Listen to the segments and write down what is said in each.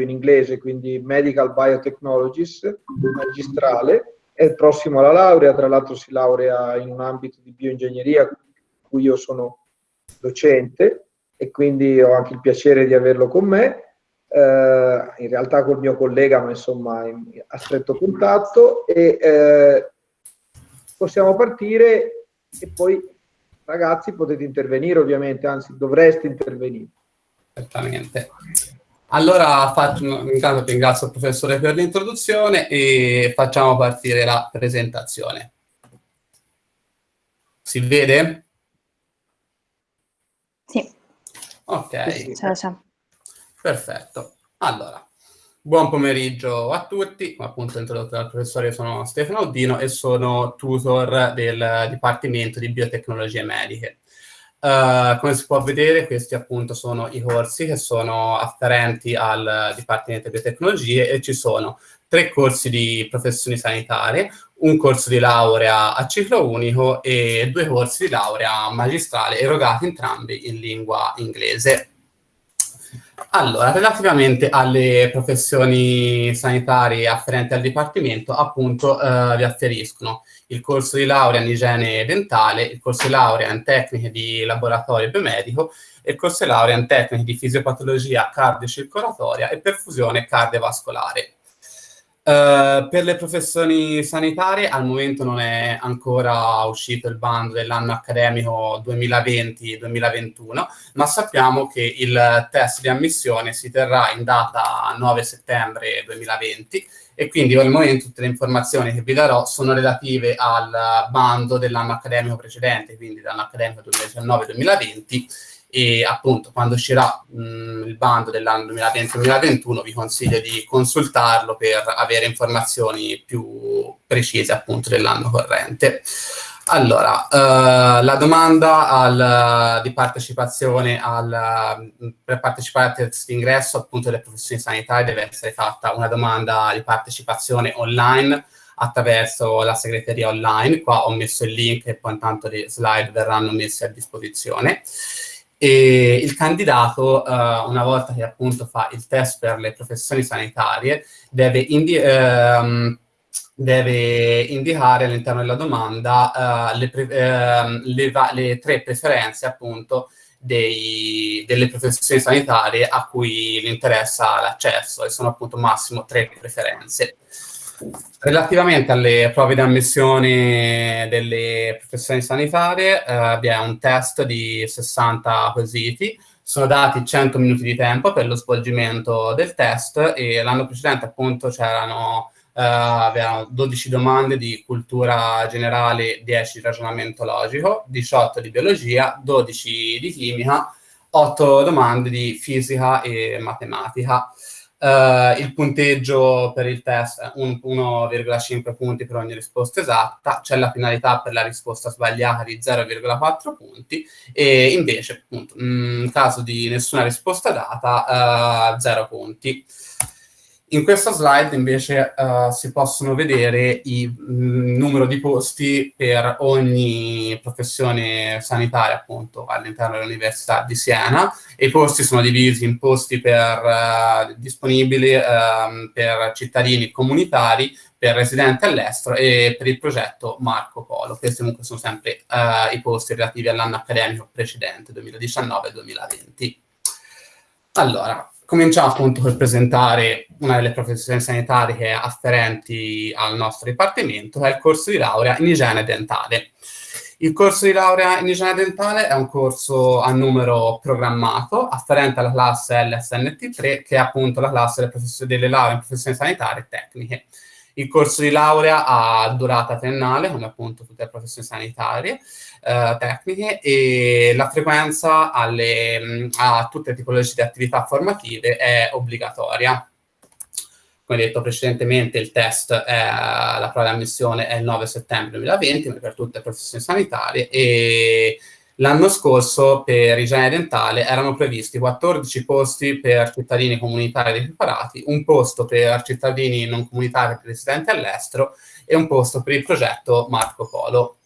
in inglese, quindi Medical Biotechnologies, magistrale, è il prossimo alla laurea, tra l'altro si laurea in un ambito di bioingegneria, in cui io sono docente e quindi ho anche il piacere di averlo con me. Eh, in realtà col mio collega, ma insomma in, a stretto contatto e eh, possiamo partire e poi ragazzi potete intervenire ovviamente, anzi dovreste intervenire. Certamente. Allora faccio, intanto ringrazio il professore per l'introduzione e facciamo partire la presentazione. Si vede? Sì. Ok. Ciao, ciao. Perfetto. Allora, buon pomeriggio a tutti. Appunto introdotto dal professore, sono Stefano Oddino e sono tutor del Dipartimento di Biotecnologie Mediche. Uh, come si può vedere, questi appunto sono i corsi che sono afferenti al Dipartimento di Biotecnologie e ci sono tre corsi di professioni sanitarie, un corso di laurea a ciclo unico e due corsi di laurea magistrale erogati entrambi in lingua inglese. Allora, relativamente alle professioni sanitarie afferenti al Dipartimento, appunto, eh, vi afferiscono il corso di laurea in igiene dentale, il corso di laurea in tecniche di laboratorio biomedico e il corso di laurea in tecniche di fisiopatologia cardiocircolatoria e perfusione cardiovascolare. Uh, per le professioni sanitarie al momento non è ancora uscito il bando dell'anno accademico 2020-2021, ma sappiamo che il test di ammissione si terrà in data 9 settembre 2020 e quindi al momento tutte le informazioni che vi darò sono relative al bando dell'anno accademico precedente, quindi dall'anno accademico 2019-2020 e appunto quando uscirà mh, il bando dell'anno 2020-2021 vi consiglio di consultarlo per avere informazioni più precise appunto dell'anno corrente. Allora, uh, la domanda al, di partecipazione al, per partecipare al test d'ingresso appunto delle professioni sanitarie deve essere fatta una domanda di partecipazione online attraverso la segreteria online, qua ho messo il link e poi intanto le slide verranno messe a disposizione e il candidato, uh, una volta che appunto fa il test per le professioni sanitarie, deve, indi ehm, deve indicare all'interno della domanda uh, le, uh, le, le, tre preferenze appunto dei, delle professioni sanitarie a cui gli interessa l'accesso e sono appunto massimo tre preferenze. Relativamente alle prove di ammissione delle professioni sanitarie, eh, vi è un test di 60 quesiti, sono dati 100 minuti di tempo per lo svolgimento del test e l'anno precedente appunto c'erano eh, 12 domande di cultura generale, 10 di ragionamento logico, 18 di biologia, 12 di chimica, 8 domande di fisica e matematica. Uh, il punteggio per il test è 1,5 punti per ogni risposta esatta, c'è la finalità per la risposta sbagliata di 0,4 punti e invece, appunto, in caso di nessuna risposta data, uh, eh, 0 punti. In questa slide invece uh, si possono vedere il mm, numero di posti per ogni professione sanitaria appunto all'interno dell'Università di Siena e i posti sono divisi in posti per, uh, disponibili uh, per cittadini comunitari, per residenti all'estero e per il progetto Marco Polo. Questi comunque sono sempre eh, i posti relativi all'anno accademico precedente, 2019-2020. Allora, cominciamo appunto per presentare una delle professioni sanitarie afferenti al nostro dipartimento, che è il corso di laurea in igiene dentale. Il corso di laurea in igiene dentale è un corso a numero programmato, afferente alla classe LSNT3, che è appunto la classe delle, delle lauree in professioni sanitarie e tecniche. Il corso di laurea ha durata triennale, come appunto tutte le professioni sanitarie, eh, tecniche, e la frequenza alle, a tutte le tipologie di attività formative è obbligatoria. Come detto precedentemente, il test, è, la prova di ammissione è il 9 settembre 2020, per tutte le professioni sanitarie, e L'anno scorso per igiene dentale erano previsti 14 posti per cittadini comunitari preparati, un posto per cittadini non comunitari residenti all'estero e un posto per il progetto Marco Polo.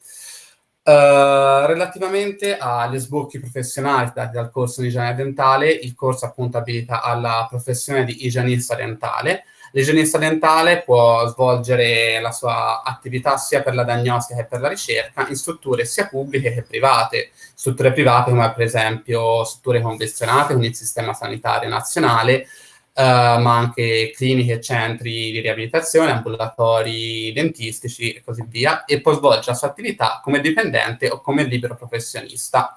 Uh, relativamente agli sbocchi professionali dati dal corso di igiene dentale, il corso appunto abilita alla professione di igienista dentale. L'igienista dentale può svolgere la sua attività sia per la diagnostica che per la ricerca in strutture sia pubbliche che private. Strutture private come per esempio strutture convenzionate con il sistema sanitario nazionale, Uh, ma anche cliniche, centri di riabilitazione, ambulatori dentistici e così via, e può svolgere la sua attività come dipendente o come libero professionista.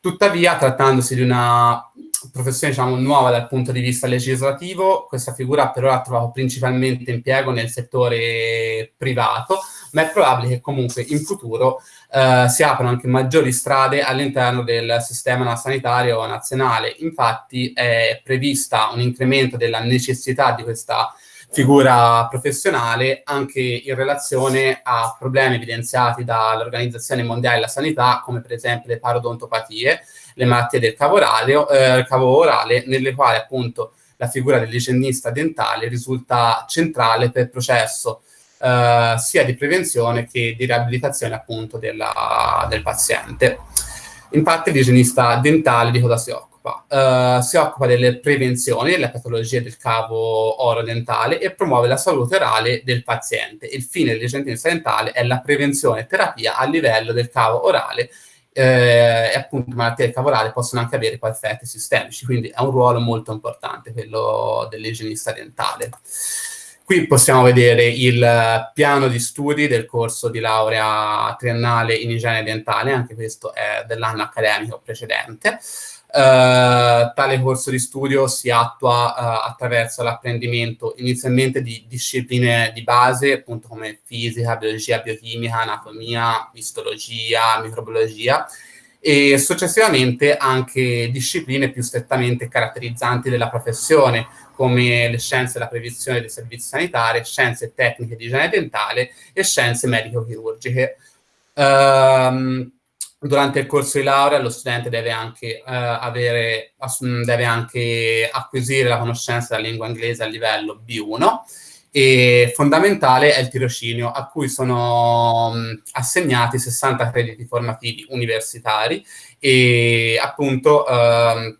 Tuttavia, trattandosi di una professione diciamo, nuova dal punto di vista legislativo, questa figura per ora ha trovato principalmente impiego nel settore privato, ma è probabile che comunque in futuro eh, si aprano anche maggiori strade all'interno del sistema sanitario nazionale. Infatti è prevista un incremento della necessità di questa figura professionale anche in relazione a problemi evidenziati dall'Organizzazione Mondiale della Sanità, come per esempio le parodontopatie, le malattie del cavo orale, eh, cavo orale nelle quali appunto la figura dell'igienista dentale risulta centrale per il processo eh, sia di prevenzione che di riabilitazione appunto della, del paziente. Infatti l'igienista dentale di cosa si occupa? Uh, si occupa delle prevenzioni delle patologie del cavo oro-dentale e promuove la salute orale del paziente. Il fine dell'igienista dentale è la prevenzione e terapia a livello del cavo orale eh, e appunto malattie del cavo orale possono anche avere poi effetti sistemici, quindi è un ruolo molto importante quello dell'igienista dentale. Qui possiamo vedere il piano di studi del corso di laurea triennale in igiene dentale, anche questo è dell'anno accademico precedente. Uh, tale corso di studio si attua uh, attraverso l'apprendimento inizialmente di discipline di base, appunto come fisica, biologia, biochimica, anatomia, histologia, microbiologia, e successivamente anche discipline più strettamente caratterizzanti della professione, come le scienze della previsione dei servizi sanitari, scienze tecniche di igiene dentale e scienze medico-chirurgiche. Um, durante il corso di laurea lo studente deve anche, uh, avere, deve anche acquisire la conoscenza della lingua inglese a livello B1 e fondamentale è il tirocinio a cui sono mh, assegnati 60 crediti formativi universitari e appunto uh,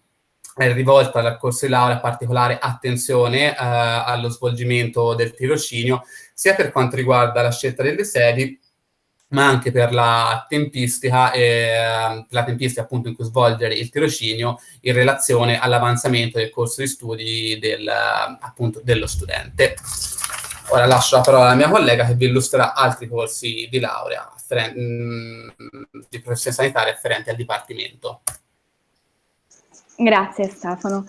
è rivolta dal corso di laurea particolare attenzione eh, allo svolgimento del tirocinio, sia per quanto riguarda la scelta delle sedi, ma anche per la tempistica, eh, la tempistica appunto in cui svolgere il tirocinio in relazione all'avanzamento del corso di studi del, appunto, dello studente. Ora lascio la parola alla mia collega che vi illustrerà altri corsi di laurea mm, di professione sanitaria afferenti al Dipartimento. Grazie Stefano.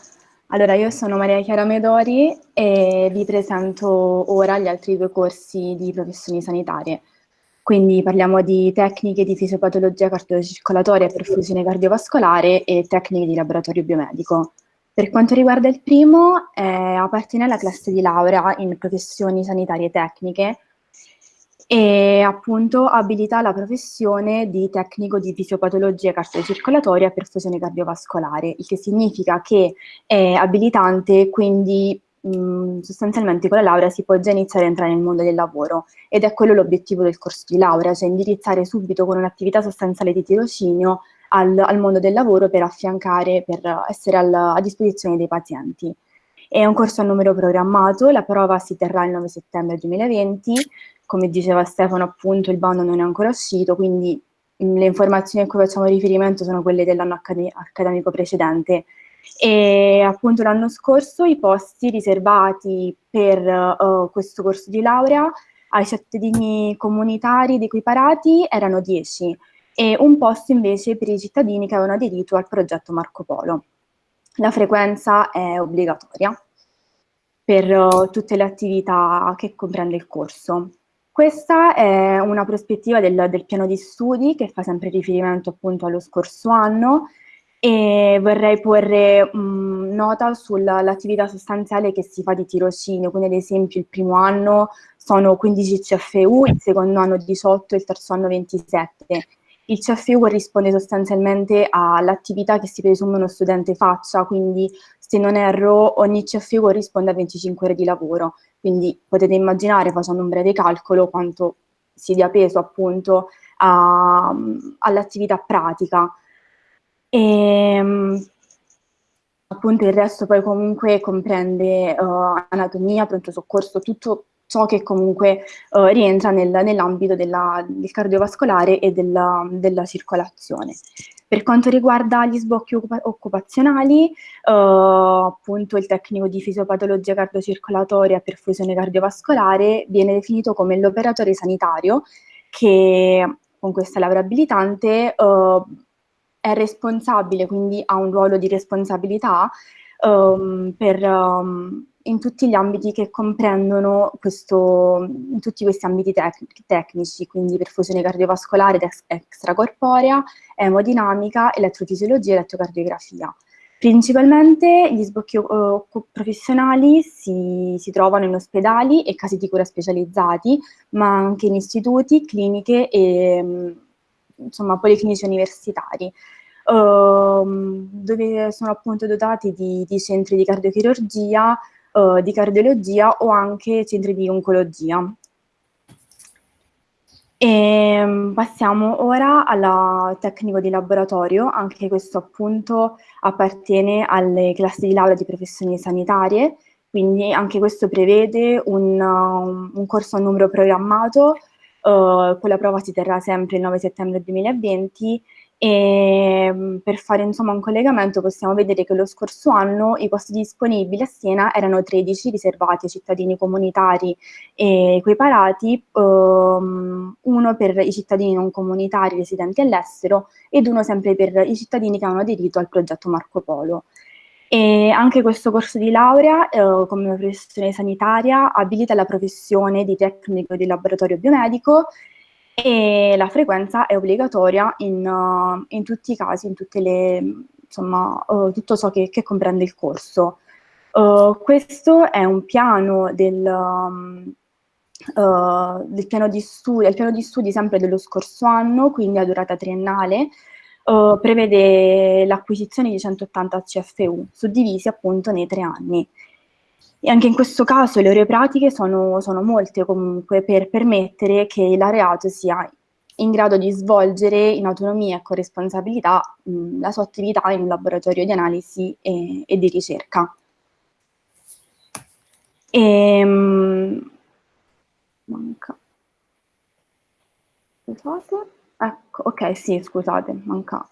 Allora, io sono Maria Chiara Medori e vi presento ora gli altri due corsi di professioni sanitarie. Quindi parliamo di tecniche di fisiopatologia cardiocircolatoria e perfusione cardiovascolare e tecniche di laboratorio biomedico. Per quanto riguarda il primo, eh, appartiene alla classe di laurea in professioni sanitarie tecniche e appunto abilita la professione di tecnico di fisiopatologia cardiocircolatoria e perfusione cardiovascolare, il che significa che è abilitante, quindi mh, sostanzialmente con la laurea si può già iniziare a entrare nel mondo del lavoro ed è quello l'obiettivo del corso di laurea, cioè indirizzare subito con un'attività sostanziale di tirocinio al, al, mondo del lavoro per affiancare, per essere al, a disposizione dei pazienti. È un corso a numero programmato, la prova si terrà il 9 settembre 2020, come diceva Stefano appunto il bando non è ancora uscito, quindi le informazioni a cui facciamo riferimento sono quelle dell'anno accad accademico precedente. E appunto l'anno scorso i posti riservati per uh, questo corso di laurea ai cittadini comunitari ed equiparati erano 10 e un posto invece per i cittadini che avevano aderito al progetto Marco Polo. La frequenza è obbligatoria per uh, tutte le attività che comprende il corso. Questa è una prospettiva del, del, piano di studi che fa sempre riferimento appunto allo scorso anno e vorrei porre mh, nota sull'attività sostanziale che si fa di tirocinio, quindi ad esempio il primo anno sono 15 CFU, il secondo anno 18 e il terzo anno 27 il CFU corrisponde sostanzialmente all'attività che si presume uno studente faccia, quindi se non erro ogni CFU corrisponde a 25 ore di lavoro, quindi potete immaginare facendo un breve calcolo quanto si dia peso appunto all'attività pratica. E, ehm, appunto il resto poi comunque comprende uh, anatomia, pronto soccorso, tutto ciò che comunque uh, rientra nel, nell'ambito del cardiovascolare e della, della, circolazione. Per quanto riguarda gli sbocchi occupa occupazionali, uh, appunto il tecnico di fisiopatologia cardiocircolatoria e perfusione cardiovascolare viene definito come l'operatore sanitario che con questa laurea abilitante uh, è responsabile, quindi ha un ruolo di responsabilità um, per, um, in tutti gli ambiti che comprendono questo, in tutti questi ambiti tec tecnici, quindi perfusione cardiovascolare ed ex extracorporea, emodinamica, elettrofisiologia e elettrocardiografia. Principalmente gli sbocchi uh, professionali si, si, trovano in ospedali e casi di cura specializzati, ma anche in istituti, cliniche e mm, insomma, policlinici universitari, uh, dove sono appunto dotati di, di centri di cardiochirurgia, uh, di cardiologia o anche centri di oncologia. E ehm, passiamo ora al tecnico di laboratorio, anche questo appunto appartiene alle classi di laurea di professioni sanitarie, quindi anche questo prevede un, un corso a numero programmato, uh, con la prova si terrà sempre il 9 settembre 2020 e mm, per fare insomma, un collegamento possiamo vedere che lo scorso anno i posti disponibili a Siena erano 13 riservati ai cittadini comunitari e equiparati, um, uno per i cittadini non comunitari residenti all'estero ed uno sempre per i cittadini che hanno aderito al progetto Marco Polo. E anche questo corso di laurea, eh, come professione sanitaria, abilita la professione di tecnico di laboratorio biomedico e la frequenza è obbligatoria in, uh, in tutti i casi, in tutte le, insomma, uh, tutto ciò che, che, comprende il corso. Uh, questo è un piano del, um, del piano di studi, il piano di studi sempre dello scorso anno, quindi a durata triennale, prevede l'acquisizione di 180 CFU, suddivisi appunto nei tre anni. E anche in questo caso le ore pratiche sono, sono molte comunque per permettere che il laureato sia in grado di svolgere in autonomia e con responsabilità mh, la sua attività in un laboratorio di analisi e, e di ricerca. E, ehm, mh, manca. Scusate. Ecco, ok, sì, scusate, manca.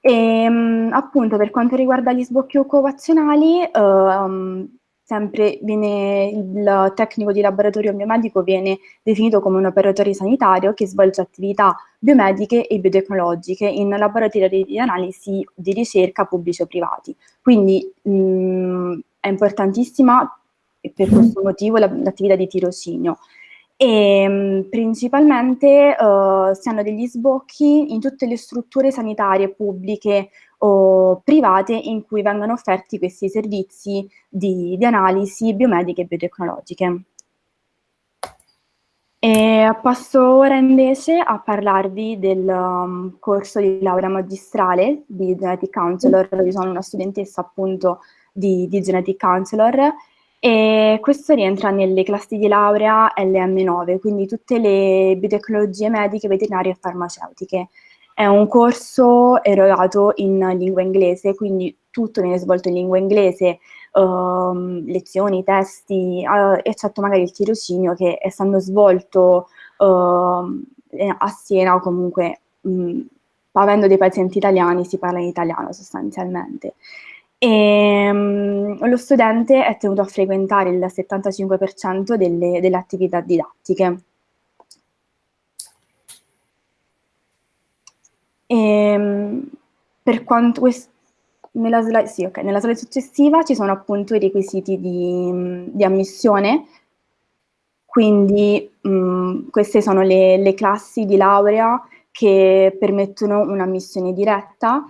E, ehm, appunto, per quanto riguarda gli sbocchi occupazionali, uh, sempre viene, il tecnico di laboratorio biomedico viene definito come un operatore sanitario che svolge attività biomediche e biotecnologiche in laboratori di analisi di ricerca pubblici o privati. Quindi mh, è importantissima per questo motivo l'attività di tirocinio e mh, principalmente uh, si hanno degli sbocchi in tutte le strutture sanitarie pubbliche o private in cui vengono offerti questi servizi di, di analisi biomediche e biotecnologiche. E passo ora invece a parlarvi del um, corso di laurea magistrale di Genetic Counselor, io sono una studentessa appunto di, di Genetic Counselor e questo rientra nelle classi di laurea LM9, quindi tutte le biotecnologie mediche, veterinarie e farmaceutiche. È un corso erogato in lingua inglese, quindi tutto viene svolto in lingua inglese, uh, lezioni, testi, uh, eccetto magari il tirocinio che essendo svolto uh, a Siena o comunque mh, avendo dei pazienti italiani si parla in italiano sostanzialmente. E, mh, lo studente è tenuto a frequentare il 75% delle, delle attività didattiche. E, ehm, per quanto nella slide, sì, okay, nella slide successiva ci sono appunto i requisiti di, di ammissione, quindi mh, queste sono le, le, classi di laurea che permettono un'ammissione diretta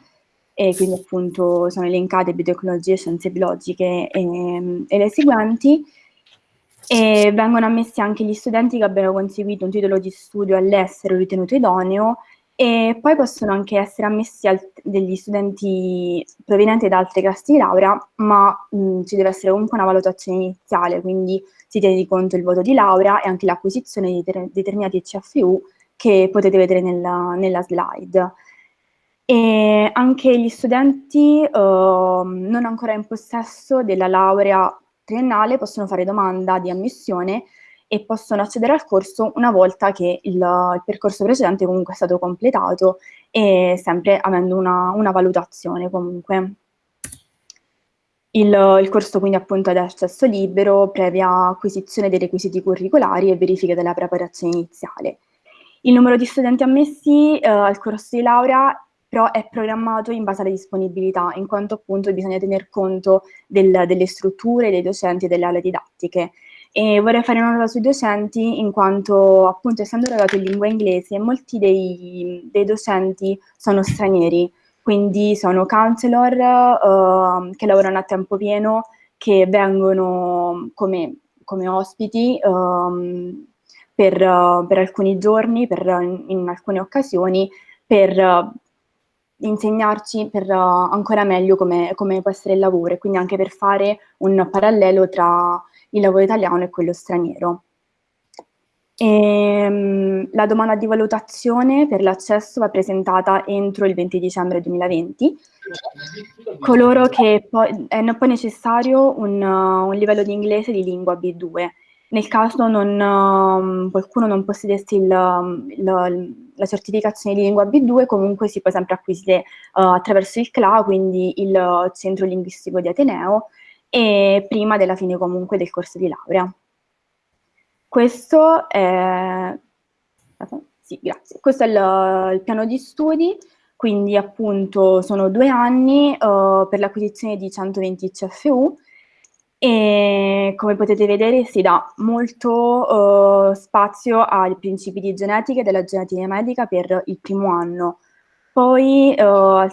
e quindi appunto sono elencate biotecnologie, scienze biologiche e, e le seguenti e vengono ammessi anche gli studenti che abbiano conseguito un titolo di studio all'estero ritenuto idoneo e poi possono anche essere ammessi degli studenti provenienti da altre classi di laurea, ma mh, ci deve essere comunque una valutazione iniziale, quindi si tiene di conto il voto di laurea e anche l'acquisizione di determinati CFU che potete vedere nella, nella slide. E anche gli studenti eh, non ancora in possesso della laurea triennale possono fare domanda di ammissione e possono accedere al corso una volta che il, il percorso precedente comunque è stato completato e sempre avendo una, una valutazione comunque. Il, il, corso quindi appunto è ad accesso libero, previa acquisizione dei requisiti curricolari e verifica della preparazione iniziale. Il numero di studenti ammessi eh, al corso di laurea però è programmato in base alle disponibilità, in quanto appunto bisogna tener conto del, delle strutture, dei docenti e delle aule didattiche. E vorrei fare una nota sui docenti, in quanto appunto essendo erogato in lingua inglese, molti dei, dei docenti sono stranieri, quindi sono counselor uh, che lavorano a tempo pieno, che vengono come, come ospiti um, per, uh, per, alcuni giorni, per, in, in alcune occasioni, per insegnarci per ancora meglio come, come può essere il lavoro e quindi anche per fare un parallelo tra il lavoro italiano e quello straniero. E, um, la domanda di valutazione per l'accesso va presentata entro il 20 dicembre 2020. Coloro che poi, è poi necessario un, uh, un, livello di inglese di lingua B2. Nel caso non, uh, qualcuno non possedesse il, il, la certificazione di lingua B2, comunque si può sempre acquisire uh, attraverso il CLA, quindi il Centro Linguistico di Ateneo, e prima della fine comunque del corso di laurea. Questo è, sì. Questo è il, il piano di studi, quindi appunto sono due anni uh, per l'acquisizione di 120 CFU e come potete vedere si dà molto uh, spazio ai principi di genetica e della genetica medica per il primo anno, poi uh,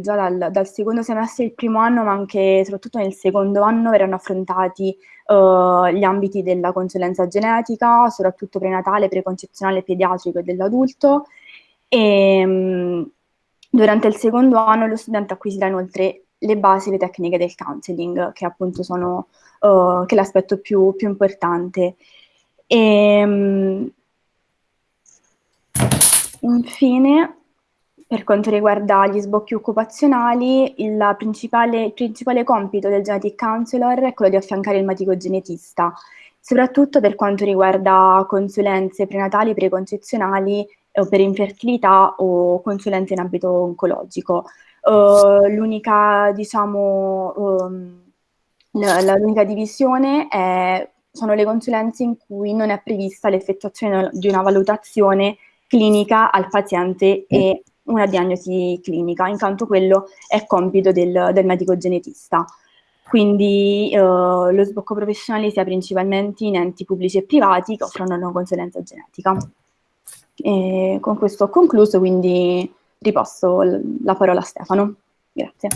già dal, dal, secondo semestre, il primo anno, ma anche soprattutto nel secondo anno, verranno affrontati uh, gli ambiti della consulenza genetica, soprattutto prenatale, preconcezionale, pediatrico e dell'adulto. E durante il secondo anno lo studente acquisirà inoltre le basi, le tecniche del counseling, che appunto sono uh, che l'aspetto più, più importante. E, um, infine, per quanto riguarda gli sbocchi occupazionali, il principale, il principale compito del genetic counselor è quello di affiancare il medico genetista, soprattutto per quanto riguarda consulenze prenatali, preconcezionali o per infertilità o consulenze in ambito oncologico. Uh, l'unica, diciamo, um, l'unica divisione è, sono le consulenze in cui non è prevista l'effettuazione di una valutazione clinica al paziente e una diagnosi clinica, intanto quello è compito del, del medico genetista. Quindi eh, lo sbocco professionale sia principalmente in enti pubblici e privati che offrono una consulenza genetica. E con questo ho concluso, quindi riposto la parola a Stefano. Grazie.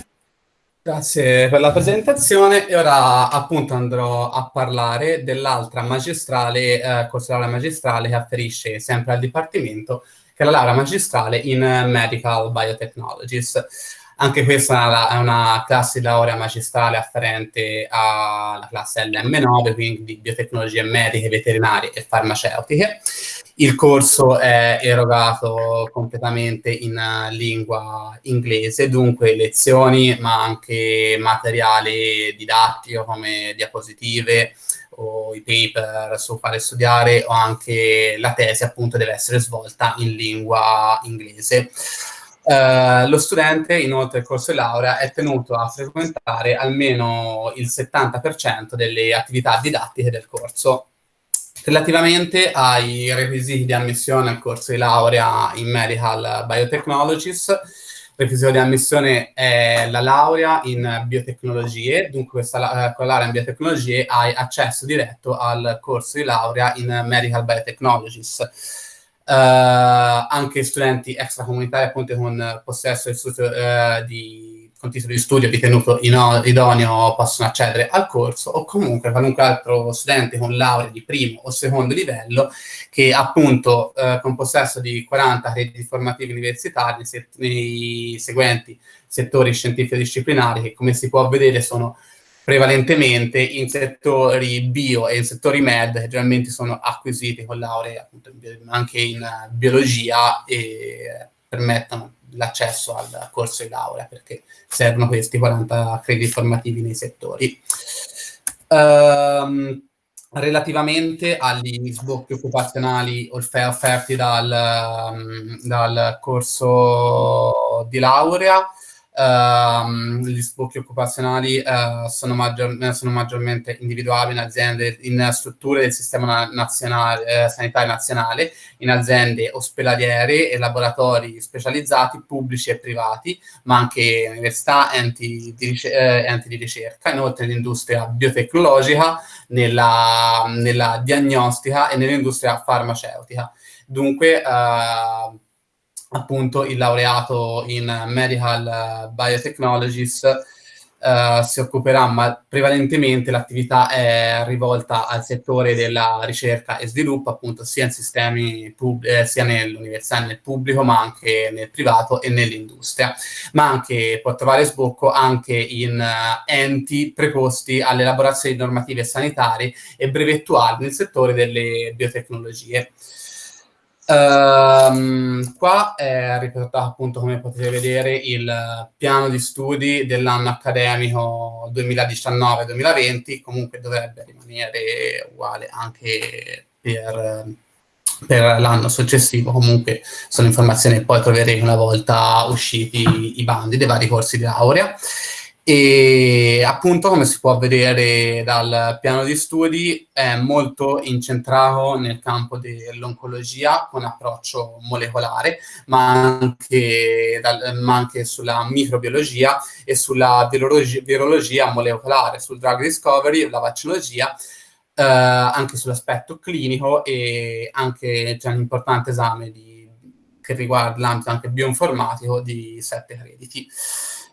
Grazie per la presentazione e ora appunto andrò a parlare dell'altra magistrale, eh, corso magistrale che afferisce sempre al Dipartimento che è la laurea magistrale in Medical Biotechnologies. Anche questa è una classe laurea magistrale afferente alla classe LM9, quindi di biotecnologie mediche, veterinarie e farmaceutiche. Il corso è erogato completamente in lingua inglese, dunque lezioni, ma anche materiale didattico come diapositive, o i paper su fare studiare o anche la tesi appunto deve essere svolta in lingua inglese. Uh, lo studente, inoltre, il corso di laurea è tenuto a frequentare almeno il 70% delle attività didattiche del corso. Relativamente ai requisiti di ammissione al corso di laurea in Medical Biotechnologies, requisito di ammissione è la laurea in biotecnologie, dunque questa, eh, con la laurea in biotecnologie hai accesso diretto al corso di laurea in Medical Biotechnologies. Uh, anche studenti extracomunitari appunto con possesso uh, di con titolo di studio ritenuto idoneo possono accedere al corso o comunque qualunque altro studente con laurea di primo o secondo livello che appunto eh, con possesso di 40 crediti formativi universitari nei, nei seguenti settori scientifico-disciplinari che come si può vedere sono prevalentemente in settori bio e in settori med, che generalmente sono acquisiti con lauree appunto, anche in biologia e permettono l'accesso al corso di laurea, perché servono questi 40 crediti formativi nei settori. Um, relativamente agli sbocchi occupazionali offerti dal, dal corso di laurea, Uh, gli sbocchi occupazionali uh, sono, maggior, sono, maggiormente individuabili in aziende, in strutture del sistema nazionale, eh, sanitario nazionale, in aziende ospedaliere e laboratori specializzati pubblici e privati, ma anche università, enti di, eh, enti di ricerca, inoltre l'industria biotecnologica, nella, nella, diagnostica e nell'industria farmaceutica. Dunque, uh, appunto il laureato in Medical Biotechnologies Uh, si occuperà, ma prevalentemente l'attività è rivolta al settore della ricerca e sviluppo, appunto sia in sistemi eh, sia nell'università nel pubblico, ma anche nel privato e nell'industria, ma anche può trovare sbocco anche in uh, enti preposti alle elaborazioni normative sanitarie e brevettuali nel settore delle biotecnologie. Um, qua è riportato appunto come potete vedere il piano di studi dell'anno accademico 2019-2020, comunque dovrebbe rimanere uguale anche per, per l'anno successivo, comunque sono informazioni che poi troverete una volta usciti i bandi dei vari corsi di laurea. E appunto, come si può vedere dal piano di studi, è molto incentrato nel campo dell'oncologia con approccio molecolare, ma anche, dal, ma anche sulla microbiologia e sulla virologia, virologia molecolare, sul drug discovery, la vaccinologia, eh, anche sull'aspetto clinico e anche c'è un importante esame di, che riguarda l'ambito anche bioinformatico di sette crediti.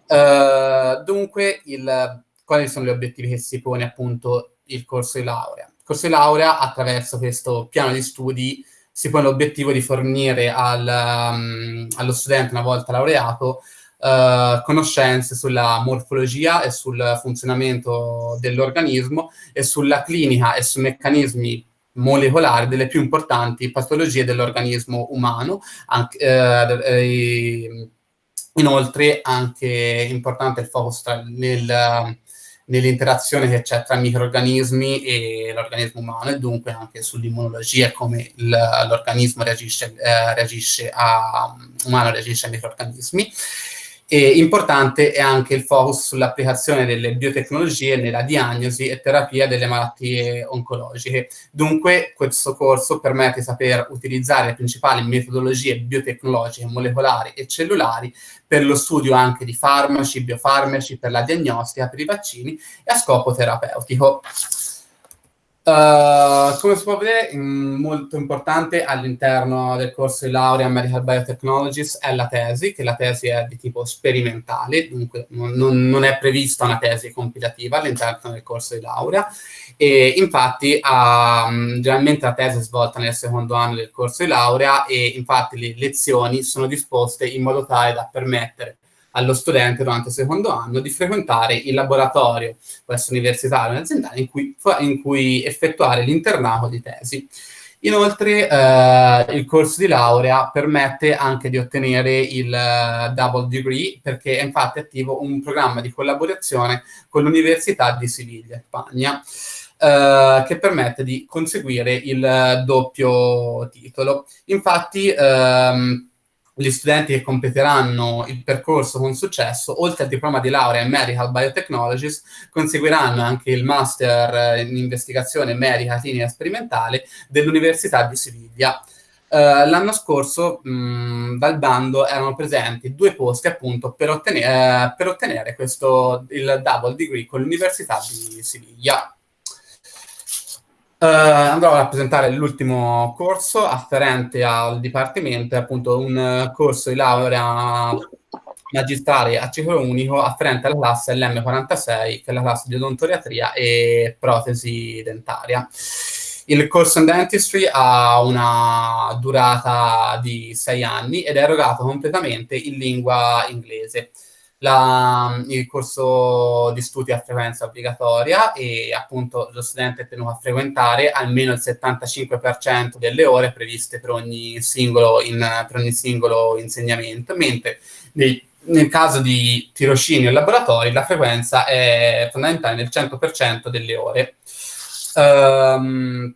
Uh, dunque, il, quali sono gli obiettivi che si pone appunto il corso di laurea? Il corso di laurea, attraverso questo piano di studi, si pone l'obiettivo di fornire al, um, allo studente, una volta laureato, uh, conoscenze sulla morfologia e sul funzionamento dell'organismo e sulla clinica e sui meccanismi molecolari delle più importanti patologie dell'organismo umano, anche, eh, Inoltre anche importante il focus tra, nel, nell'interazione che c'è tra microorganismi e l'organismo umano e dunque anche sull'immunologia e come l'organismo reagisce, eh, reagisce a, umano reagisce ai microorganismi. E importante è anche il focus sull'applicazione delle biotecnologie nella diagnosi e terapia delle malattie oncologiche. Dunque, questo corso permette di saper utilizzare le principali metodologie biotecnologiche, molecolari e cellulari per lo studio anche di farmaci, biofarmaci, per la diagnostica, per i vaccini e a scopo terapeutico. Uh, come si può vedere, molto importante all'interno del corso di laurea Medical Biotechnologies è la tesi, che la tesi è di tipo sperimentale, dunque non, non è prevista una tesi compilativa all'interno del corso di laurea. E infatti uh, generalmente la tesi è svolta nel secondo anno del corso di laurea e infatti le lezioni sono disposte in modo tale da permettere allo studente durante il secondo anno di frequentare il laboratorio, essere universitario o aziendale, in cui, in cui effettuare l'internato di tesi. Inoltre eh, il corso di laurea permette anche di ottenere il uh, double degree perché è infatti attivo un programma di collaborazione con l'Università di Siviglia, Spagna, eh, che permette di conseguire il doppio titolo. Infatti ehm, gli studenti che completeranno il percorso con successo, oltre al diploma di laurea in Medical Biotechnologies, conseguiranno anche il Master in Investigazione Medica Clinica Sperimentale dell'Università di Siviglia. Uh, l'anno scorso mh, dal bando erano presenti due posti appunto per ottenere, uh, per ottenere questo, il double degree con l'Università di Siviglia. Uh, andrò a rappresentare l'ultimo corso afferente al dipartimento, appunto un corso di laurea magistrale a ciclo unico afferente alla classe LM46, che è la classe di odontoriatria e protesi dentaria. Il corso in dentistry ha una durata di sei anni ed è erogato completamente in lingua inglese. La, il corso di studi a frequenza obbligatoria e appunto lo studente è tenuto a frequentare almeno il 75% delle ore previste per ogni singolo, in, per ogni singolo insegnamento, mentre nei, nel caso di tirocini o laboratori la frequenza è fondamentale nel 100% delle ore. Um,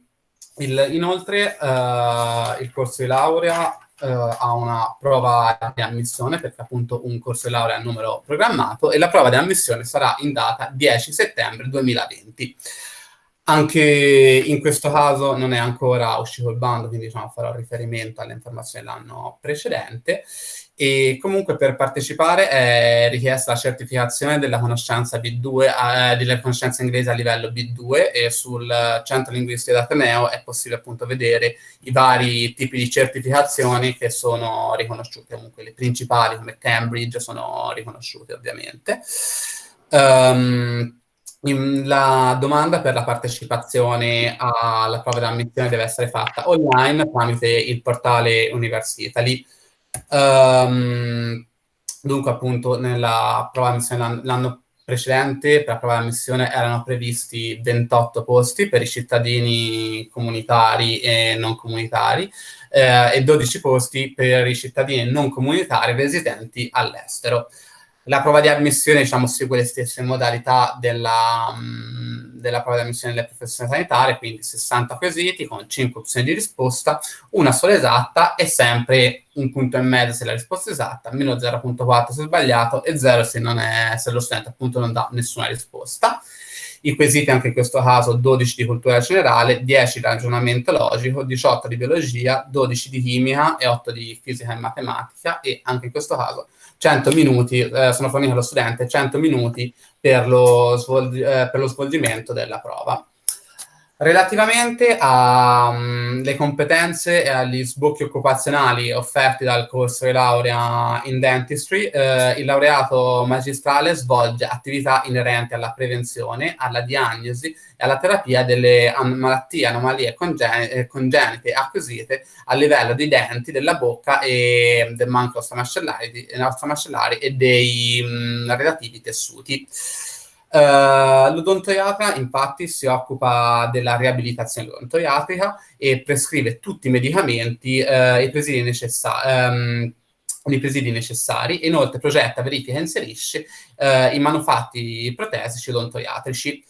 il, inoltre uh, il corso di laurea uh, ha una prova di ammissione, perché appunto un corso di laurea a numero programmato, e la prova di ammissione sarà in data 10 settembre 2020. Anche in questo caso non è ancora uscito il bando, quindi diciamo, farò riferimento alle informazioni dell'anno precedente. E comunque per partecipare è richiesta la certificazione della conoscenza B2, eh, della conoscenza inglese a livello B2 e sul centro linguistico d'Ateneo è possibile appunto vedere i vari tipi di certificazioni che sono riconosciute, comunque le principali come Cambridge sono riconosciute ovviamente. Um, la domanda per la partecipazione alla prova di ammissione deve essere fatta online tramite il portale Universitali. Um, dunque, appunto, nella prova di ammissione l'anno precedente, per la prova di ammissione erano previsti 28 posti per i cittadini comunitari e non comunitari eh, e 12 posti per i cittadini non comunitari residenti all'estero. La prova di ammissione diciamo, segue le stesse modalità della, mh, mm, della prova di ammissione delle professioni sanitarie, quindi 60 quesiti con 5 opzioni di risposta, una sola esatta e sempre un punto e mezzo se la risposta è esatta, meno 0.4 se sbagliato e 0 se, è, se lo studente appunto non dà nessuna risposta. I quesiti anche in questo caso 12 di cultura generale, 10 di ragionamento logico, 18 di biologia, 12 di chimica e 8 di fisica e matematica e anche in questo caso 100 minuti, eh, sono forniti allo studente 100 minuti per lo, svolg- eh, per lo svolgimento della prova. Relativamente alle mm, competenze e agli sbocchi occupazionali offerti dal corso di laurea in dentistry, eh, il laureato magistrale svolge attività inerenti alla prevenzione, alla diagnosi e alla terapia delle malattie, anomalie congen- eh, congenite acquisite a livello dei denti, della bocca e del manco ostomascellari, e dei mh, mm, relativi tessuti. Uh, l'odontoiatra infatti si occupa della riabilitazione odontoiatrica e prescrive tutti i medicamenti uh, e presidi necessari. Um, i presidi necessari, inoltre progetta, verifica e inserisce uh, i manufatti protesici odontoiatrici.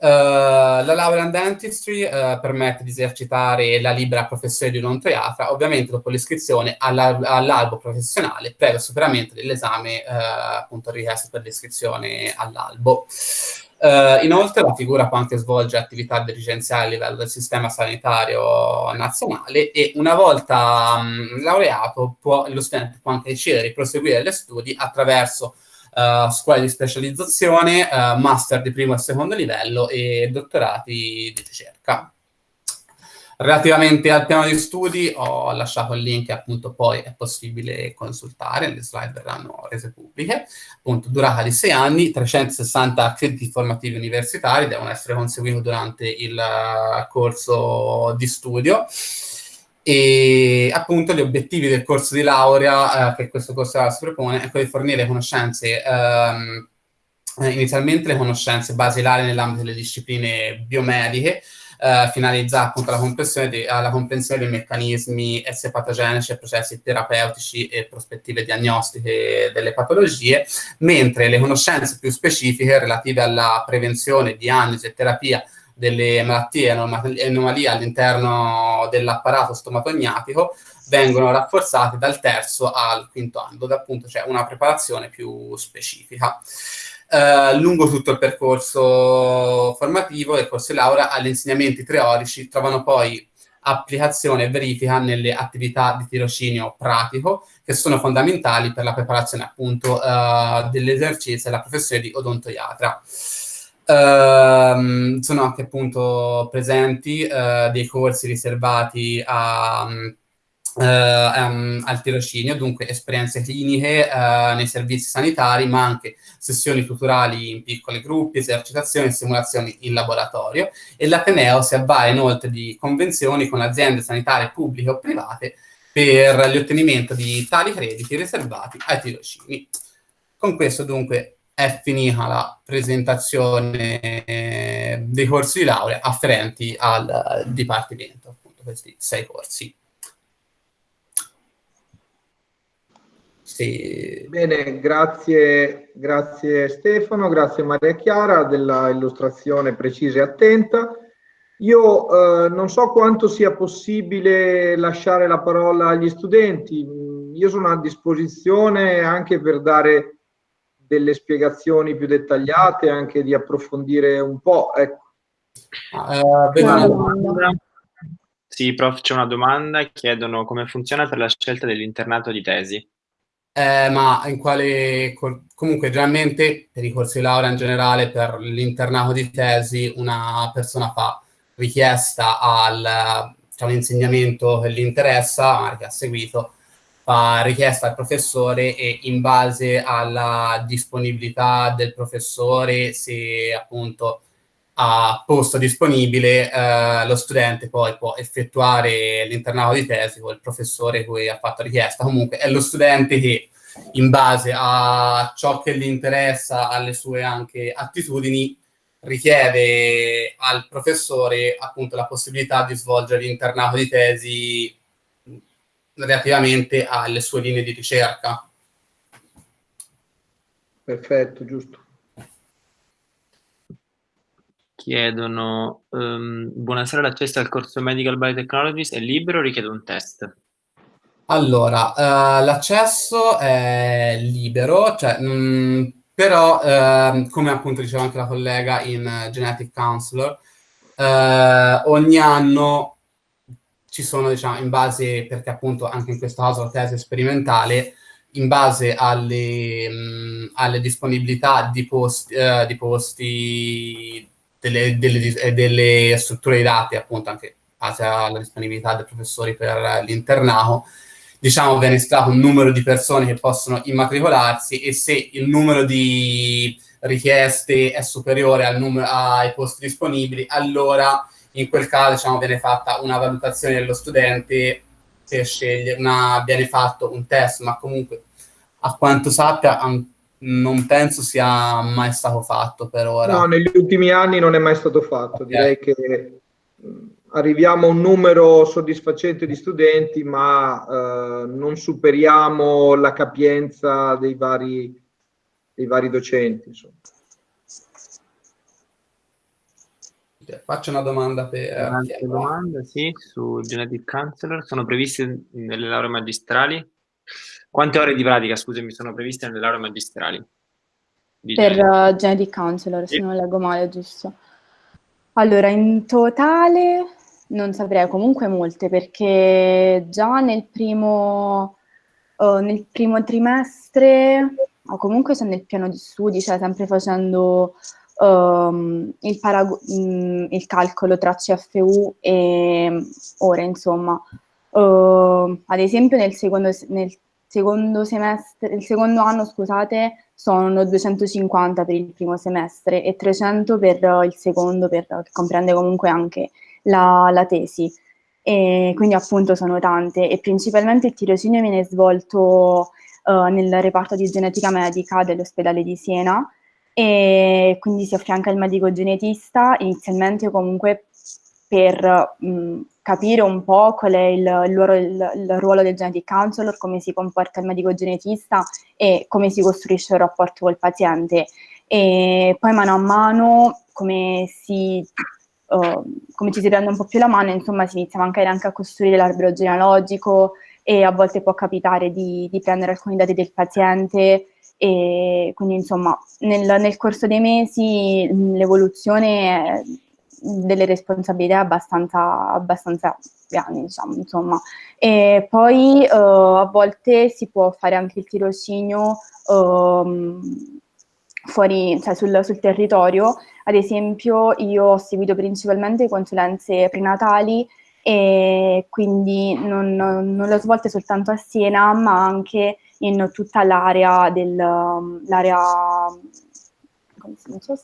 Uh, la laurea in dentistry uh, permette di esercitare la libera professione di odontoiatra, ovviamente dopo l'iscrizione all'albo professionale, previo superamento dell'esame uh, appunto richiesto per l'iscrizione all'albo. inoltre la figura può anche svolgere attività dirigenziali a livello del sistema sanitario nazionale e una volta um, laureato può, lo studente può anche decidere di proseguire gli studi attraverso uh, scuole di specializzazione, uh, master di primo e secondo livello e dottorati di ricerca. Relativamente al piano di studi ho lasciato il link che appunto poi è possibile consultare, le slide verranno rese pubbliche, appunto durata di sei anni, 360 crediti formativi universitari devono essere conseguiti durante il uh, corso di studio e appunto gli obiettivi del corso di laurea eh, che questo corso si propone è quello di fornire conoscenze ehm, eh, inizialmente le conoscenze basilari nell'ambito delle discipline biomediche eh, finalizzate appunto alla comprensione, di, alla comprensione dei meccanismi patogenici e processi terapeutici e prospettive diagnostiche delle patologie, mentre le conoscenze più specifiche relative alla prevenzione, diagnosi e terapia delle malattie e anomalie all'interno dell'apparato stomatognatico vengono rafforzate dal terzo al quinto anno, dove appunto c'è una preparazione più specifica. Uh, lungo tutto il percorso formativo del corso di laurea agli insegnamenti teorici trovano poi applicazione e verifica nelle attività di tirocinio pratico che sono fondamentali per la preparazione appunto uh, dell'esercizio della professione di odontoiatra. Uh, sono anche appunto presenti uh, dei corsi riservati a, uh, um, al tirocinio, dunque esperienze cliniche eh, nei servizi sanitari, ma anche sessioni tutorali in piccoli gruppi, esercitazioni e simulazioni in laboratorio. E l'Ateneo si avvale inoltre di convenzioni con aziende sanitarie pubbliche o private per l'ottenimento di tali crediti riservati ai tirocini. Con questo dunque è finita la presentazione dei corsi di laurea afferenti al dipartimento, appunto questi sei corsi. Sì. Bene, grazie, grazie Stefano, grazie Maria Chiara della illustrazione precisa e attenta. Io eh, non so quanto sia possibile lasciare la parola agli studenti, io sono a disposizione anche per dare delle spiegazioni più dettagliate, anche di approfondire un po'. Ecco. Uh, sì, prof, c'è una domanda, chiedono come funziona per la scelta dell'internato di tesi. Eh, ma in quale comunque generalmente per i corsi di laurea in generale per l'internato di tesi una persona fa richiesta al diciamo, insegnamento che gli interessa, che ha seguito, fa richiesta al professore e in base alla disponibilità del professore, se appunto ha posto disponibile, eh, lo studente poi può effettuare l'internato di tesi con il professore cui ha fatto richiesta. Comunque è lo studente che in base a ciò che gli interessa, alle sue anche attitudini, richiede al professore appunto la possibilità di svolgere l'internato di tesi relativamente alle sue linee di ricerca. Perfetto, giusto. Chiedono, um, buonasera, l'accesso al corso Medical Biotechnologies è libero o richiede un test? Allora, uh, l'accesso è libero, cioè, mh, mm, però, uh, come appunto diceva anche la collega in uh, Genetic Counselor, eh, ogni anno ci sono, diciamo, in base, perché appunto anche in questo caso la tesi sperimentale, in base alle, mh, alle disponibilità di posti, di posti delle, delle, delle, strutture di dati, appunto anche in base alla disponibilità dei professori per l'internato, diciamo, viene estratto un numero di persone che possono immatricolarsi e se il numero di richieste è superiore numero, ai posti disponibili, allora in quel caso diciamo, viene fatta una valutazione dello studente per scegliere, una, viene fatto un test, ma comunque a quanto sappia non penso sia mai stato fatto per ora. No, negli ultimi anni non è mai stato fatto, direi che arriviamo a un numero soddisfacente di studenti, ma eh, non superiamo la capienza dei vari, dei vari docenti. Insomma. Faccio una domanda per... Un'altra domanda, sì, su Genetic Counselor. Sono previste nelle lauree magistrali? Quante ore di pratica, scusami, sono previste nelle lauree magistrali? Per uh, Genetic Counselor, sì. se non leggo male, giusto. Allora, in totale non saprei, comunque molte, perché già nel primo, uh, nel primo trimestre, o comunque sono nel piano di studi, cioè sempre facendo um, il, mm, il, calcolo tra CFU e ore, insomma. Uh, ad esempio nel secondo, nel secondo semestre, il secondo anno, scusate, sono 250 per il primo semestre e 300 per il secondo, per, che comprende comunque anche la, la tesi. E quindi appunto sono tante e principalmente il tirocinio viene svolto uh, nel reparto di genetica medica dell'ospedale di Siena e quindi si affianca il medico genetista inizialmente comunque per mh, capire un po' qual è il, il, ruolo, il, il, ruolo, del genetic counselor, come si comporta il medico genetista e come si costruisce il rapporto col paziente. E poi mano a mano come si uh, come ci si prende un po' più la mano, insomma si inizia magari anche a costruire l'albero genealogico e a volte può capitare di, di prendere alcuni dati del paziente e quindi insomma nel, nel corso dei mesi l'evoluzione delle responsabilità è abbastanza, abbastanza grandi, diciamo, insomma. E poi uh, a volte si può fare anche il tirocinio um, fuori, cioè sul, sul, territorio. Ad esempio, io ho seguito principalmente consulenze prenatali e quindi non, non le svolte soltanto a Siena, ma anche in tutta l'area del l'area, so,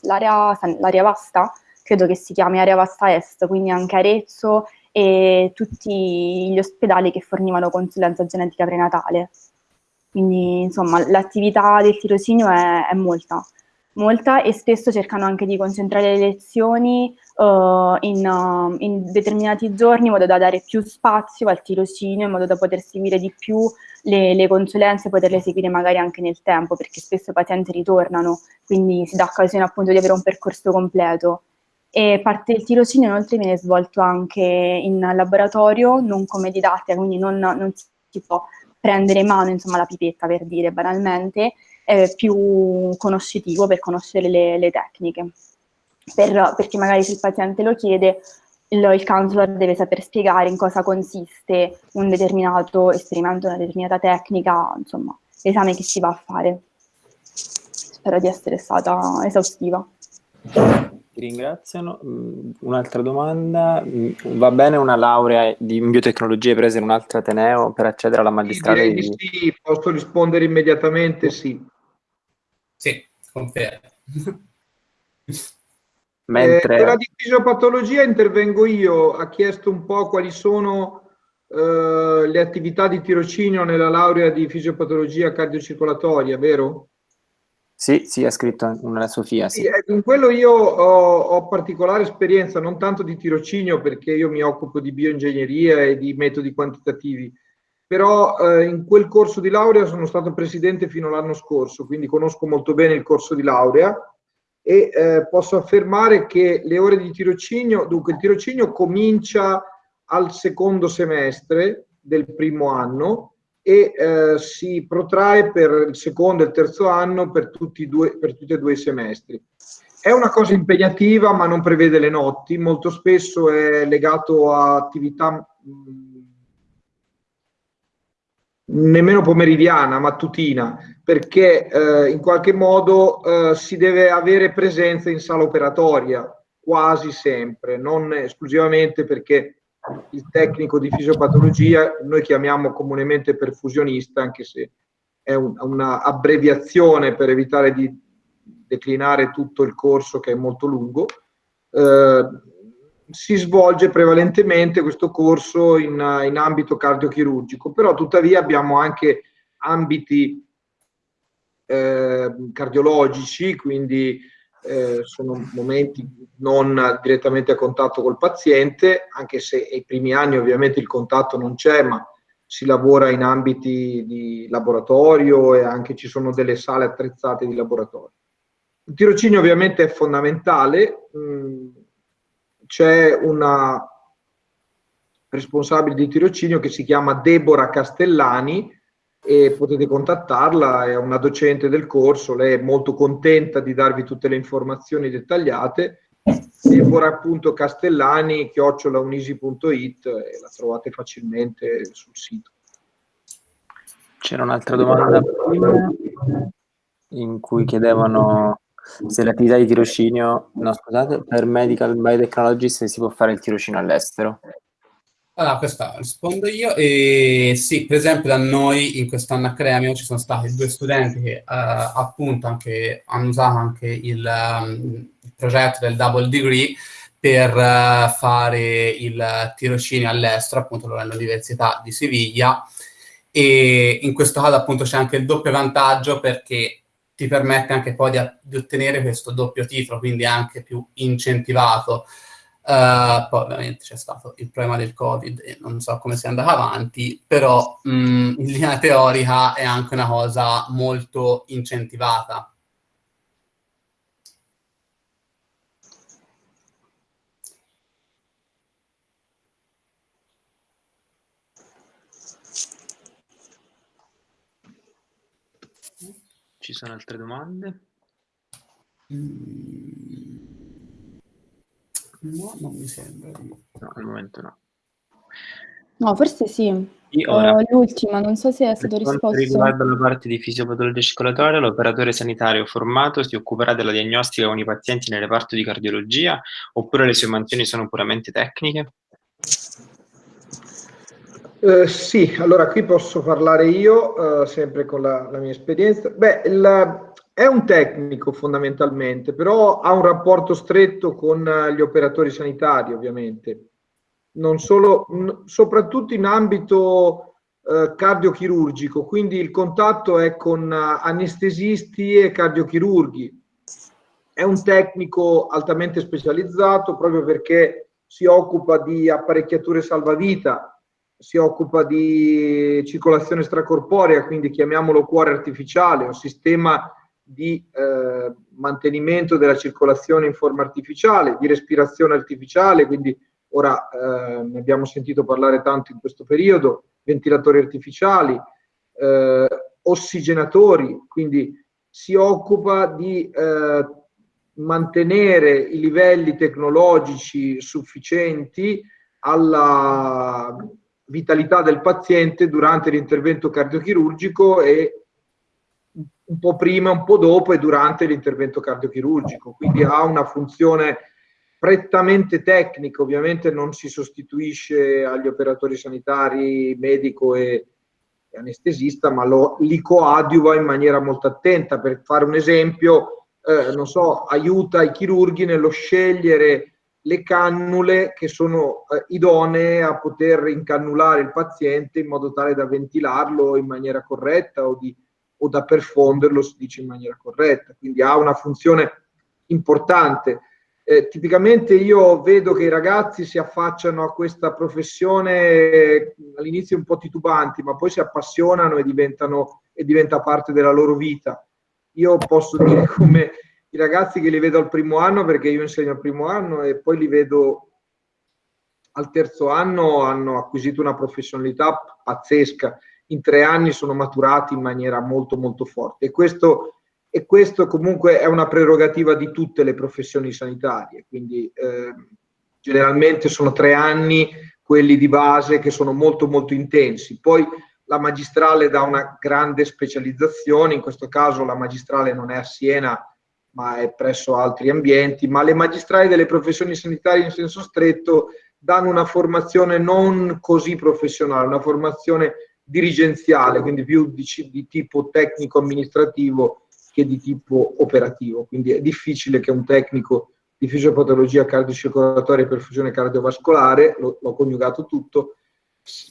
vasta, credo che si chiami area vasta est, quindi anche Arezzo e tutti gli ospedali che fornivano consulenza genetica prenatale. Quindi insomma l'attività del tirocinio è, è molta molta e spesso cercano anche di concentrare le lezioni uh, in, uh, in, determinati giorni in modo da dare più spazio al tirocinio, in modo da poter seguire di più le, le consulenze, poterle seguire magari anche nel tempo, perché spesso i pazienti ritornano, quindi si dà occasione appunto di avere un percorso completo. E parte del tirocinio inoltre viene svolto anche in laboratorio, non come didattica, quindi non, non si può prendere in mano insomma, la pipetta per dire banalmente, eh, più conoscitivo per conoscere le, le tecniche. Per, perché magari se il paziente lo chiede, il, il counselor deve saper spiegare in cosa consiste un determinato esperimento, una determinata tecnica, insomma, l'esame che si va a fare. Spero di essere stata esaustiva. Ti ringraziano. Mm, un'altra domanda. Mm, va bene una laurea in biotecnologie presa in un altro Ateneo per accedere alla magistrale? Sì, sì, posso rispondere immediatamente sì. Sì, confermo. Mentre... Eh, per la di fisiopatologia intervengo io, ha chiesto un po' quali sono eh, le attività di tirocinio nella laurea di fisiopatologia cardiocircolatoria, vero? Sì, sì, ha scritto una Sofia. Sì. sì ecco, in quello io ho, ho, particolare esperienza, non tanto di tirocinio perché io mi occupo di bioingegneria e di metodi quantitativi, però eh, in quel corso di laurea sono stato presidente fino all'anno scorso, quindi conosco molto bene il corso di laurea e eh, posso affermare che le ore di tirocinio, dunque il tirocinio comincia al secondo semestre del primo anno e eh, si protrae per il secondo e il terzo anno per tutti, due, per tutti e due i semestri. È una cosa impegnativa ma non prevede le notti, molto spesso è legato a attività mh, nemmeno pomeridiana, mattutina, perché eh, in qualche modo eh, si deve avere presenza in sala operatoria quasi sempre, non esclusivamente perché il tecnico di fisiopatologia noi chiamiamo comunemente perfusionista, anche se è un, una abbreviazione per evitare di declinare tutto il corso che è molto lungo. Eh, si svolge prevalentemente questo corso in, in ambito cardiochirurgico, però tuttavia abbiamo anche ambiti eh, cardiologici, quindi eh, sono momenti non direttamente a contatto col paziente, anche se ai primi anni ovviamente il contatto non c'è, ma si lavora in ambiti di laboratorio e anche ci sono delle sale attrezzate di laboratorio. Il tirocinio ovviamente è fondamentale, mh, mm, c'è una responsabile di tirocinio che si chiama Deborah Castellani e potete contattarla, è una docente del corso, lei è molto contenta di darvi tutte le informazioni dettagliate. Deborah appunto Castellani, chiocciolaunisi.it e la trovate facilmente sul sito. C'era un'altra domanda prima in cui chiedevano se l'attività di tirocinio, no scusate, per medical biotechnologist si può fare il tirocinio all'estero? Allora, questa rispondo io. E sì, per esempio da noi in quest'anno accademico ci sono stati due studenti che uh, appunto anche, hanno usato anche il, um, il, progetto del double degree per uh, fare il tirocinio all'estero, appunto all'Università di Siviglia. E in questo caso appunto c'è anche il doppio vantaggio perché ti permette anche poi di, di ottenere questo doppio titolo, quindi anche più incentivato. Uh, poi ovviamente c'è stato il problema del Covid e non so come sia andato avanti, però mh, in linea teorica è anche una cosa molto incentivata. Ci sono altre domande? Mm. No, non mi sembra. No, al momento no. No, forse sì. Uh, l'ultima, non so se è stato risposto. Per riguarda la parte di fisiopatologia circolatoria, l'operatore sanitario formato si occuperà della diagnostica con i pazienti nel reparto di cardiologia oppure le sue mansioni sono puramente tecniche? Eh, sì, allora qui posso parlare io, eh, sempre con la, la, mia esperienza. Beh, il, è un tecnico fondamentalmente, però ha un rapporto stretto con gli operatori sanitari, ovviamente. Non solo, soprattutto in ambito eh, cardiochirurgico, quindi il contatto è con anestesisti e cardiochirurghi. È un tecnico altamente specializzato proprio perché si occupa di apparecchiature salvavita, si occupa di circolazione stracorporea, quindi chiamiamolo cuore artificiale, un sistema di eh, mantenimento della circolazione in forma artificiale, di respirazione artificiale, quindi ora eh, ne abbiamo sentito parlare tanto in questo periodo, ventilatori artificiali, eh, ossigenatori, quindi si occupa di eh, mantenere i livelli tecnologici sufficienti alla vitalità del paziente durante l'intervento cardiochirurgico e un po' prima, un po' dopo e durante l'intervento cardiochirurgico, quindi ha una funzione prettamente tecnica, ovviamente non si sostituisce agli operatori sanitari, medico e, anestesista, ma lo, li coadiuva in maniera molto attenta. Per fare un esempio, eh, non so, aiuta i chirurghi nello scegliere le cannule che sono eh, idonee a poter incannulare il paziente in modo tale da ventilarlo in maniera corretta o, di, o da perfonderlo, si dice in maniera corretta. Quindi ha una funzione importante. Eh, tipicamente io vedo che i ragazzi si affacciano a questa professione eh, all'inizio un po' titubanti, ma poi si appassionano e, e diventa parte della loro vita. Io posso dire come i ragazzi che li vedo al primo anno, perché io insegno al primo anno e poi li vedo al terzo anno, hanno acquisito una professionalità pazzesca. In tre anni sono maturati in maniera molto molto forte e questo, e questo comunque è una prerogativa di tutte le professioni sanitarie, quindi eh, generalmente sono tre anni quelli di base che sono molto molto intensi. Poi la magistrale dà una grande specializzazione, in questo caso la magistrale non è a Siena, ma è presso altri ambienti, ma le magistrali delle professioni sanitarie in senso stretto danno una formazione non così professionale, una formazione dirigenziale, quindi più di, di tipo tecnico-amministrativo che di tipo operativo. Quindi è difficile che un tecnico di fisiopatologia cardiocircolatoria e perfusione cardiovascolare, l'ho coniugato tutto,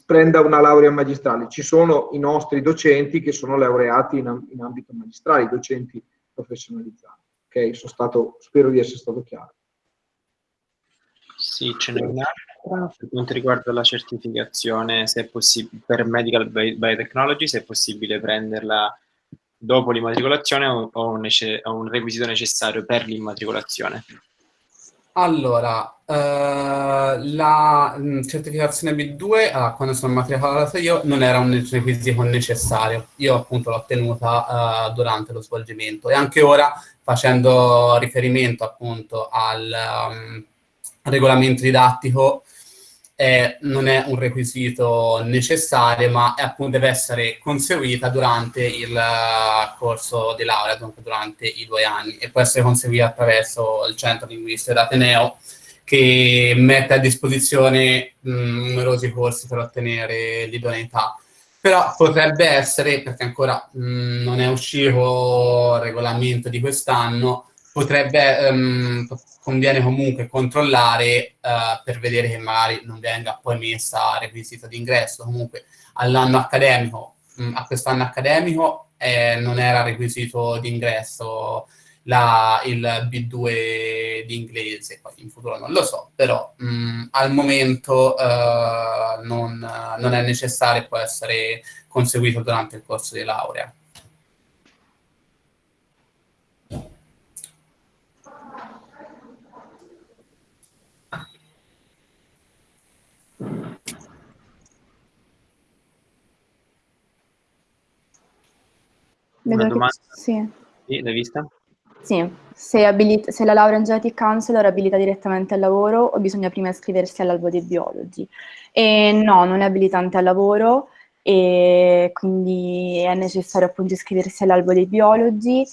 prenda una laurea magistrale. Ci sono i nostri docenti che sono laureati in, in ambito magistrale, docenti professionalizzati. Ok, sono stato, spero di essere stato chiaro. Sì, ce n'è un'altra per quanto riguarda la certificazione, se è per Medical Biotechnology, se è possibile prenderla dopo l'immatricolazione o, o, o un requisito necessario per l'immatricolazione. Allora, eh, la mh, certificazione B2, allora, quando sono matricolato io, non era un requisito necessario. Io appunto l'ho ottenuta uh, durante lo svolgimento e anche ora, facendo riferimento appunto al um, regolamento didattico, eh, non è un requisito necessario, ma appunto deve essere conseguita durante il uh, corso di laurea, dunque durante i due anni, e può essere conseguita attraverso il centro linguistico d'Ateneo, che mette a disposizione mh, numerosi corsi per ottenere l'idoneità. Però potrebbe essere, perché ancora mh, non è uscito il regolamento di quest'anno, potrebbe, um, conviene comunque controllare uh, per vedere che magari non venga poi messa requisito di ingresso. Comunque all'anno accademico, mh, a quest'anno accademico eh, non era requisito di ingresso la, il B2 di inglese, poi in futuro non lo so, però mh, al momento uh, non, non è necessario può essere conseguito durante il corso di laurea. Una domanda? Sì. sì. L'hai vista? Sì, se, abilita- se, la laurea in Genetic Counselor abilita direttamente al lavoro o bisogna prima iscriversi all'albo di biologi. E no, non è abilitante al lavoro e quindi è necessario appunto iscriversi all'albo dei biologi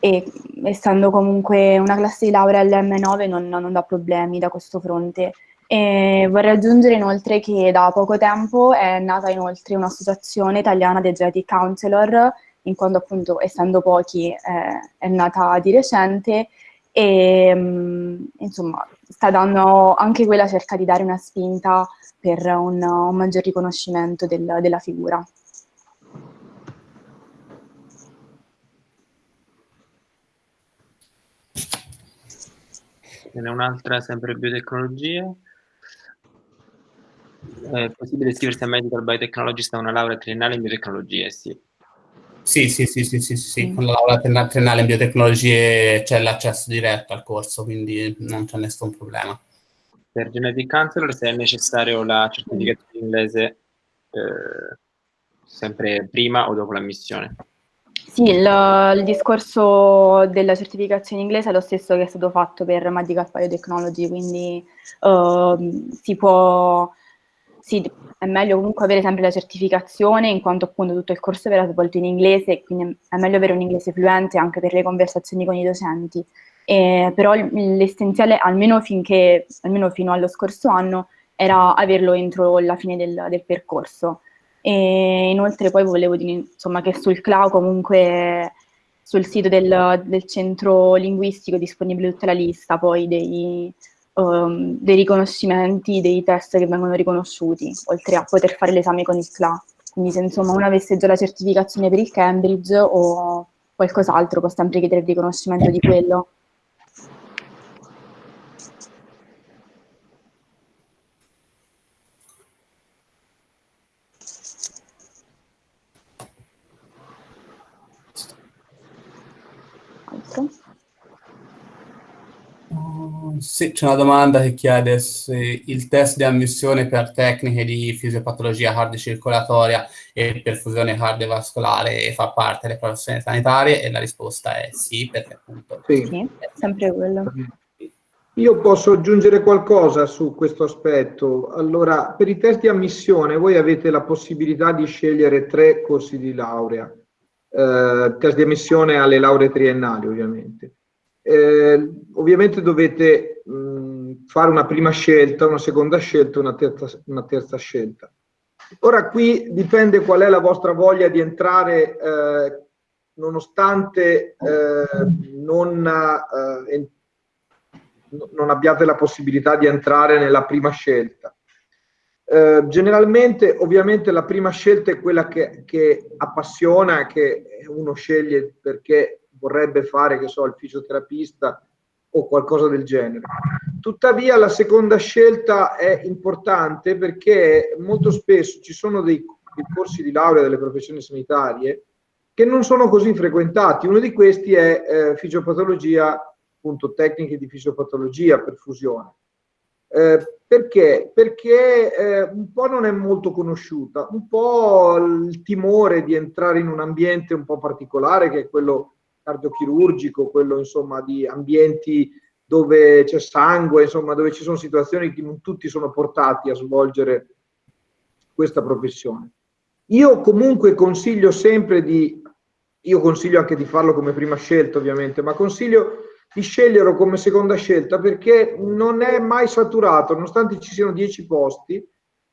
e essendo comunque una classe di laurea LM9 non, non dà problemi da questo fronte. E vorrei aggiungere inoltre che da poco tempo è nata inoltre un'associazione italiana dei Genetic Counselor in quanto appunto essendo pochi eh, è nata di recente e mm, insomma sta dando anche quella cerca di dare una spinta per un, un maggior riconoscimento del, della figura. Ce n'è un'altra sempre biotecnologia. È possibile iscriversi a Medical Biotechnologist a una laurea triennale in biotecnologie? Sì. Sì, sì, sì, sì, sì, sì. con la laurea triennale in biotecnologie c'è l'accesso diretto al corso, quindi non c'è nessun problema. Per Genetic Counselor se è necessario la certificazione inglese eh, sempre prima o dopo l'ammissione? Sì, il, il, discorso della certificazione inglese è lo stesso che è stato fatto per Medical Biotechnology, quindi uh, si può, sì, è meglio comunque avere sempre la certificazione in quanto appunto tutto il corso verrà svolto in inglese, quindi è meglio avere un inglese fluente anche per le conversazioni con i docenti. Eh, però l'essenziale, almeno, almeno fino allo scorso anno, era averlo entro la fine del, del percorso. E inoltre poi volevo dire insomma, che sul cloud comunque sul sito del, del, centro linguistico è disponibile tutta la lista poi dei, um, dei, riconoscimenti, dei test che vengono riconosciuti, oltre a poter fare l'esame con il CLA. Quindi se insomma uno avesse già la certificazione per il Cambridge o qualcos'altro può sempre chiedere il riconoscimento di quello. Sì, c'è una domanda che chiede se il test di ammissione per tecniche di fisiopatologia cardiocircolatoria e perfusione cardiovascolare fa parte delle professioni sanitarie e la risposta è sì, perché appunto sì, sì è sempre quello. Io posso aggiungere qualcosa su questo aspetto. Allora, per i test di ammissione voi avete la possibilità di scegliere tre corsi di laurea eh, test di ammissione alle lauree triennali ovviamente. Eh, ovviamente dovete mh, fare una prima scelta, una seconda scelta, una terza, una terza scelta. Ora qui dipende qual è la vostra voglia di entrare eh, nonostante eh, non, eh, non abbiate la possibilità di entrare nella prima scelta. Eh, generalmente, ovviamente, la prima scelta è quella che, che, appassiona, che uno sceglie perché vorrebbe fare, che so, il fisioterapista o qualcosa del genere. Tuttavia, la seconda scelta è importante perché molto spesso ci sono dei, dei corsi di laurea delle professioni sanitarie che non sono così frequentati. Uno di questi è eh, fisiopatologia, appunto, tecniche di fisiopatologia, perfusione. Eh, perché? Perché eh, un po' non è molto conosciuta, un po' il timore di entrare in un ambiente un po' particolare che è quello cardiochirurgico, quello insomma di ambienti dove c'è sangue, insomma dove ci sono situazioni che non tutti sono portati a svolgere questa professione. Io comunque consiglio sempre di, io consiglio anche di farlo come prima scelta ovviamente, ma consiglio di sceglierlo come seconda scelta perché non è mai saturato, nonostante ci siano 10 posti,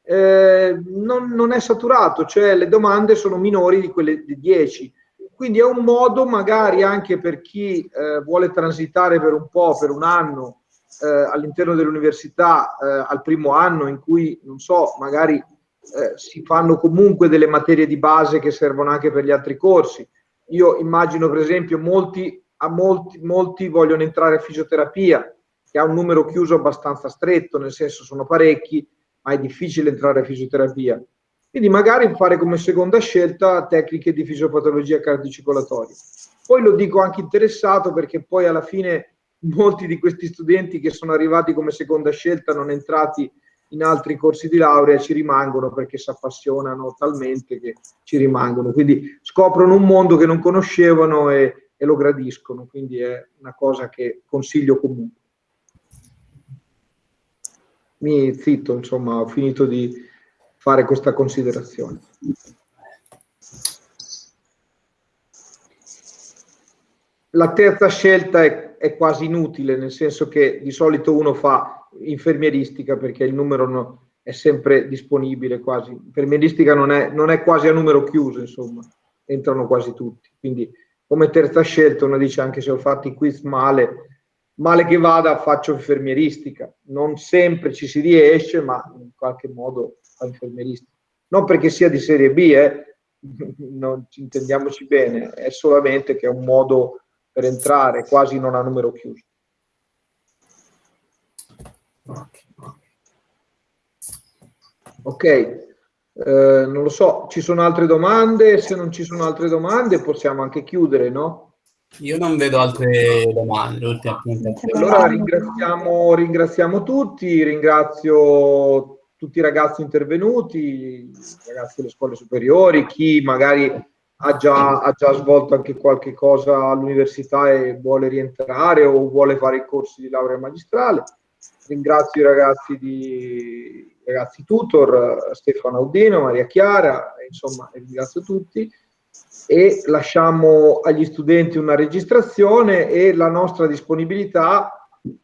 eh, non, non, è saturato, cioè le domande sono minori di quelle di 10. Quindi è un modo magari anche per chi eh, vuole transitare per un po', per un anno, eh, all'interno dell'università, eh, al primo anno in cui, non so, magari eh, si fanno comunque delle materie di base che servono anche per gli altri corsi. Io immagino per esempio molti a molti, molti vogliono entrare a fisioterapia, che ha un numero chiuso abbastanza stretto, nel senso sono parecchi, ma è difficile entrare a fisioterapia. Quindi magari fare come seconda scelta tecniche di fisiopatologia cardiocircolatoria. Poi lo dico anche interessato perché poi alla fine molti di questi studenti che sono arrivati come seconda scelta, non entrati in altri corsi di laurea, ci rimangono perché si appassionano talmente che ci rimangono. Quindi scoprono un mondo che non conoscevano e, e lo gradiscono, quindi è una cosa che consiglio comunque. Mi zitto, insomma, ho finito di fare questa considerazione. La terza scelta è, è, quasi inutile, nel senso che di solito uno fa infermieristica perché il numero no, è sempre disponibile quasi. Infermieristica non è, non è quasi a numero chiuso, insomma, entrano quasi tutti. Quindi come terza scelta uno dice anche se ho fatto i quiz male, male che vada faccio infermieristica. Non sempre ci si riesce, ma in qualche modo infermieristica. Non perché sia di serie B, eh, non ci intendiamoci bene, è solamente che è un modo per entrare quasi non a numero chiuso. Ok, eh, non lo so, ci sono altre domande? Se non ci sono altre domande possiamo anche chiudere, no? Io non vedo altre domande. Allora ringraziamo, ringraziamo tutti, ringrazio tutti i ragazzi intervenuti, i ragazzi delle scuole superiori, chi magari ha già, ha già svolto anche qualche cosa all'università e vuole rientrare o vuole fare i corsi di laurea magistrale. Ringrazio i ragazzi di ragazzi tutor, Stefano Audino, Maria Chiara, insomma ringrazio tutti e lasciamo agli studenti una registrazione e la nostra disponibilità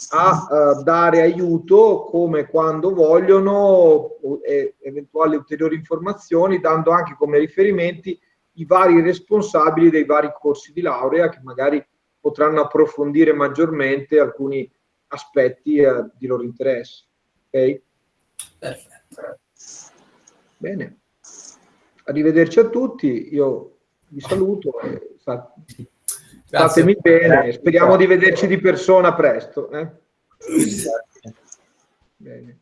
a uh, dare aiuto come quando vogliono e eventuali ulteriori informazioni, dando anche come riferimenti i vari responsabili dei vari corsi di laurea che magari potranno approfondire maggiormente alcuni aspetti uh, di loro interesse. Ok? Perfetto. Bene. Arrivederci a tutti, io vi saluto e Statemi bene, speriamo di vederci di persona presto. Eh? Bene.